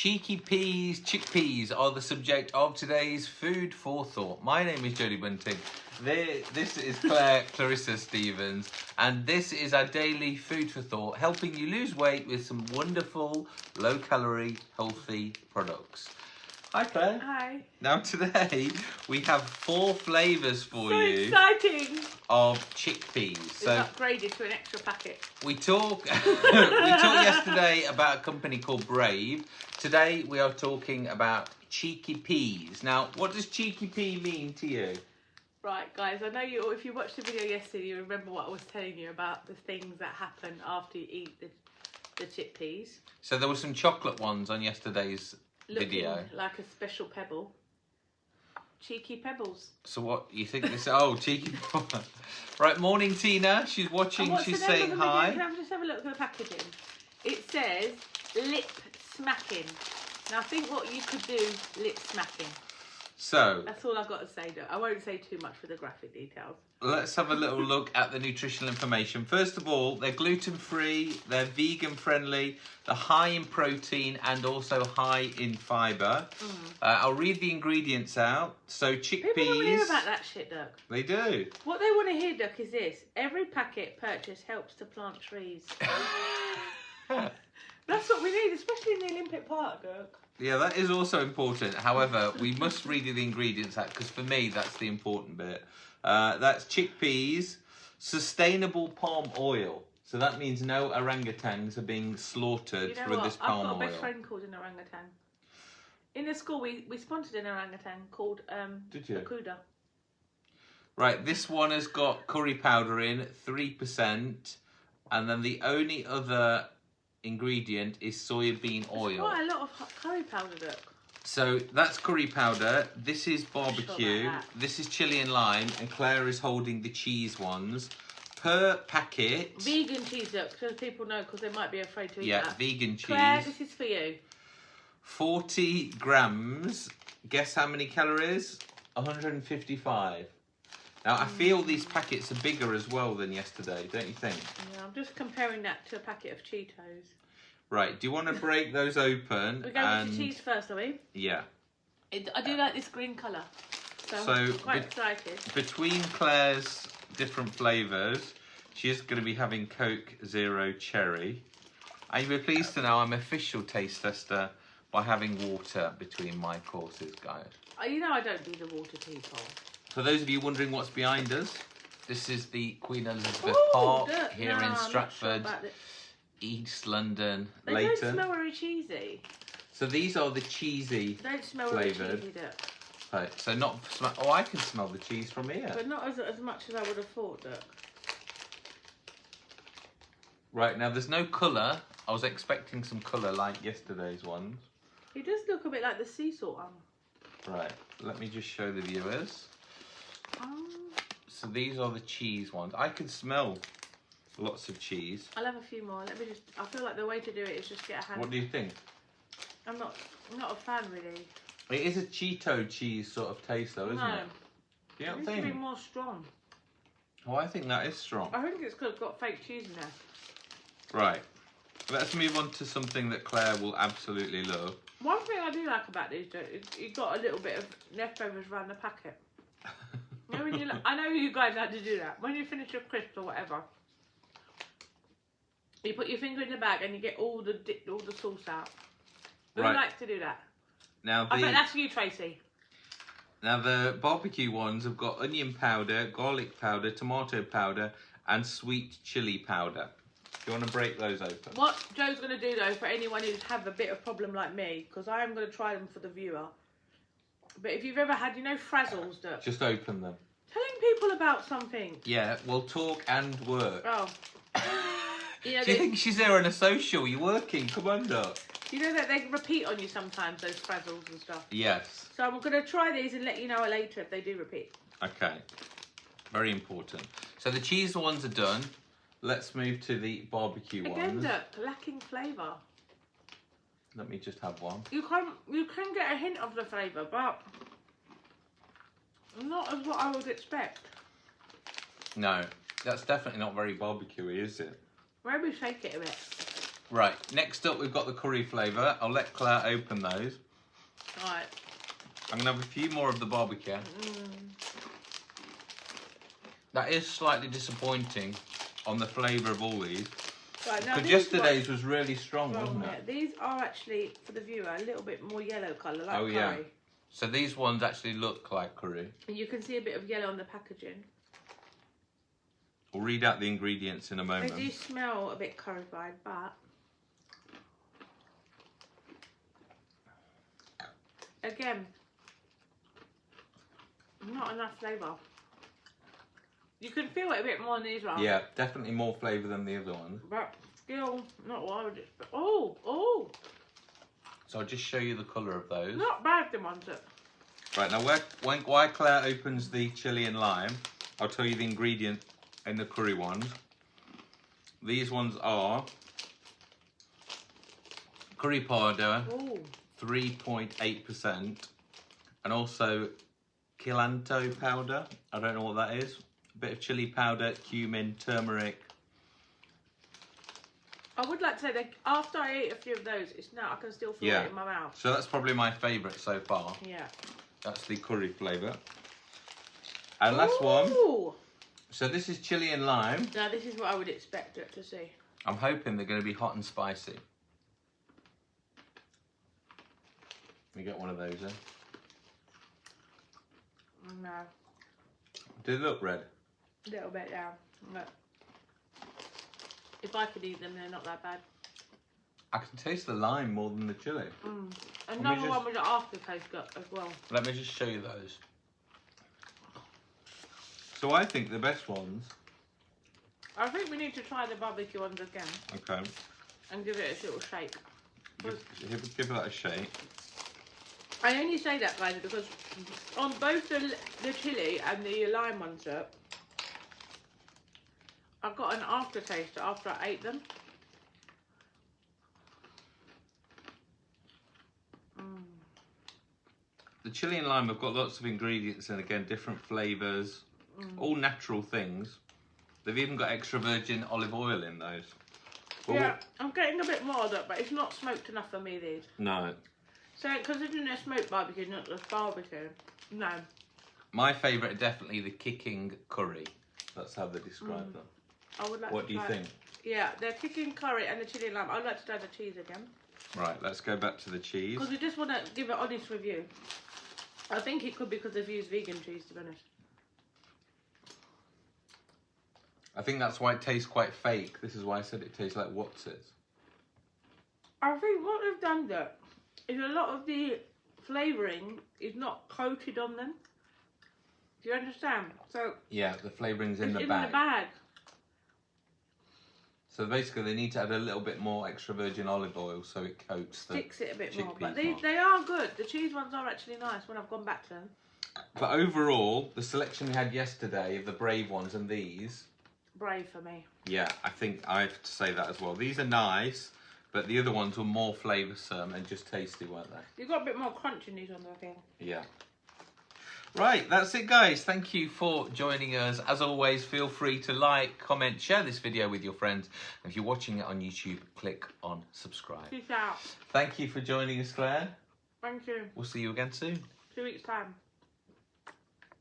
Cheeky peas, chickpeas are the subject of today's food for thought. My name is Jodie Bunting. This is Claire Clarissa Stevens, and this is our daily food for thought, helping you lose weight with some wonderful, low calorie, healthy products. Hi, Claire. Hi. Now, today we have four flavours for So you exciting. of chickpeas. It's So, upgraded to an extra packet. we talk we talked yesterday about a company called Brave. Today we are talking about cheeky peas. Now, what does cheeky pea mean to you? Right, guys, I know you. If you watched the video yesterday, you remember what I was telling you about the things that happen after you eat the, the chickpeas. So there were some chocolate ones on yesterday's Looking video. like a special pebble. Cheeky pebbles. So what you think this? Oh, cheeky. right, morning Tina. She's watching. She's saying hi. Can I just have a look at the packaging? It says lip smacking. Now, I think what you could do, lip smacking. So That's all I've got to say. Though. I won't say too much for the graphic details. let's have a little look at the nutritional information. First of all, they're gluten free, they're vegan friendly, they're high in protein and also high in fibre. Uh, I'll read the ingredients out. So chickpeas. People don't want to hear about that shit, Duck. they do. What they want to hear, Duck, is this: every packet purchase helps to plant trees. That's what we need, especially in the Olympic Park, Duck. Yeah, that is also important. However, we must read the ingredients out because for me, that's the important bit. Uh, that's chickpeas, sustainable palm oil. So that means no orangutans are being slaughtered You know through what? this I've got a best friend called an orangutan. In the school, we, we sponsored an orangutan called um, Did you? Akuda. Right, this one has got curry powder in, 3%. And then the only other ingredient is soybean oil. quite a lot of curry powder, Duck. So that's curry powder. This is barbecue. This is chili and lime. And Claire is holding the cheese ones. Per packet, Vegan cheese, Duck, so people know because they might be afraid to eat yeah, that. Yeah, vegan cheese. Claire, this is for you. 40 grams. Guess how many calories? 155. Now, I mm. feel these packets are bigger as well than yesterday, don't you think? Yeah, I'm just comparing that to a packet of Cheetos. Right, do you want to break those open? We're going and... with the cheese first, are we? Yeah. It, I do like this green colour. So, So, I'm quite be- excited. Between Claire's different flavours, she's going to be having Coke Zero Cherry. And you'll be pleased to know I'm official taste tester by having water between my courses, guys. Oh, you know I don't do the water people. For those of you wondering what's behind us, this is the Queen Elizabeth Ooh, Park look, here no, in not sure Stratford. East London, They Leyton. don't smell very cheesy. So these are the cheesy. They don't smell Flavoured. very cheesy. Right, so not. sm- Oh, I can smell the cheese from here. But not as, as much as I would have thought, Duck. Right now, there's no colour. I was expecting some colour like yesterday's ones. It does look a bit like the sea salt one. Right, let me just show the viewers. So these are the cheese ones. I can smell lots of cheese. I'll have a few more. Let me just. I feel like the way to do it is just get a hand. What do you think? I'm not. I'm not a fan really. It is a Cheeto cheese sort of taste though, isn't no, it? You it needs to be more strong. Oh, I think that is strong. I think it's because it's got fake cheese in there. Right. Let's move on to something that Claire will absolutely love. One thing I do like about these, Duck, is you got a little bit of leftovers around the packet. Know, when you, I know you guys had to do that. When you finish your crisps or whatever, you put your finger in the bag and you get all the di- all the sauce out. Who Right. likes to do that? Now I bet that's you, Tracy. now the barbecue ones have got onion powder, garlic powder, tomato powder, and sweet chili powder. Do you want to break those open? What Joe's going to do though, for anyone who's have a bit of problem like me, because I am going to try them for the viewer. But if you've ever had, you know, frazzles, Duck, Just open them. Telling people about something. Yeah, we'll talk and work. Oh, you know, Do you they, think she's there on a social? You're working. Come on, Doc. you know that they repeat on you sometimes those frazzles and stuff. Yes. So I'm going to try these and let you know later if they do repeat. Okay. Very important. So the cheese ones are done. Let's move to the barbecue Again, ones. Duck, lacking flavour. Let me just have one. You can you can get a hint of the flavour, but not as what I would expect. No, that's definitely not very barbecuey, is it? Maybe shake it a bit. Right, next up we've got the curry flavour. I'll let Claire open those. Right. I'm gonna have a few more of the barbecue. Mm. That is slightly disappointing on the flavour of all these. Right, Because yesterday's was really strong, ones- wasn't it? These are actually, for the viewer, a little bit more yellow colour, like Oh, yeah. So these ones actually look like curry. And you can see a bit of yellow on the packaging. We'll read out the ingredients in a moment. They do smell a bit currified, but again, not enough flavour. You can feel it a bit more in these ones. Yeah, definitely more flavour than the other ones. But still, not what I would expect. Oh, oh, So I'll just show you the colour of those. not bad, the ones that. Right, now where, when, while Claire opens the chilli and lime, I'll tell you the ingredient in the curry ones. These ones are curry powder, Oh, 3.8%, and also Kilanto powder. I don't know what that is. A bit of chili powder, cumin, turmeric. I would like to say that after I ate a few of those, it's now I can still feel Yeah. it in my mouth. So that's probably my favourite so far. Yeah. That's the curry flavour. And last one. So this is chili and lime. Now this is what I would expect it to see. I'm hoping they're going to be hot and spicy. We get one of those eh? then. No, Do they look red? a little bit yeah. Look. If I could eat them, they're not that bad. I can taste the lime more than the chili. Mm. Another just- one with the aftertaste got as well. Let me just show you those. So I think the best ones. I think we need to try the barbecue ones again Okay. and give it a little shake. Give, give, give that a shake. I only say that, guys, because on both the the chili and the lime ones, I got an aftertaste after I ate them. Mm. The chili and lime have got lots of ingredients and again different flavours, Mm. all natural things. They've even got extra virgin olive oil in those. Yeah, I'm getting a bit more of that, but it's not smoked enough for me, these. no. So, considering they're smoked barbecue, not just barbecue, no. My favourite are definitely the kicking curry. That's how they describe Mm. them. I would like to. What to do you try- think? Yeah, they're kicking curry and the chili lime. I'd like to try the cheese again. Right, let's go back to the cheese. Because we just want to give an honest review. I think it could be because they've used vegan cheese, to be honest. I think that's why it tastes quite fake. This is why I said it tastes like what's it. I think what they've done there is a lot of the flavouring is not coated on them. Do you understand? So Yeah, the flavouring's in the in bag. the bag. So basically, they need to add a little bit more extra virgin olive oil so it coats the. Sticks it a bit more. But they, more. they are good. The cheese ones are actually nice when I've gone back to them. But overall, the selection we had yesterday of the brave ones and these, Brave for me. yeah, I think I have to say that as well. These are nice, but the other ones were more flavoursome and just tasty, weren't they? You've got a bit more crunch in these ones, I think. Yeah. Right, that's it, guys. Thank you for joining us. As always, feel free to like, comment, share this video with your friends. If you're watching it on YouTube, click on subscribe. Peace out. Thank you for joining us, Claire. Thank you. We'll see you again soon. Two weeks' time.